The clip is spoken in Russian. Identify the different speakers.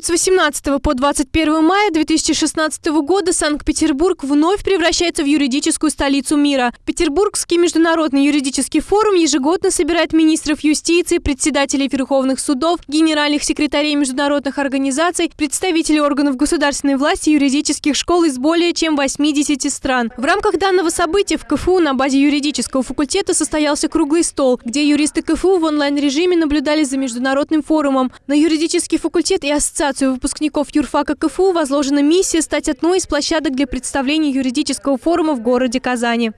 Speaker 1: период с 18 по 21 мая 2016 года Санкт-Петербург вновь превращается в юридическую столицу мира. Петербургский международный юридический форум ежегодно собирает министров юстиции, председателей верховных судов, генеральных секретарей международных организаций, представителей органов государственной власти, юридических школ из более чем 80 стран. В рамках данного события в КФУ на базе юридического факультета состоялся круглый стол, где юристы КФУ в онлайн-режиме наблюдали за международным форумом. На юридический факультет и Ассоциацию выпускников юрфака КФУ возложена миссия стать одной из площадок для представления юридического форума в городе Казани.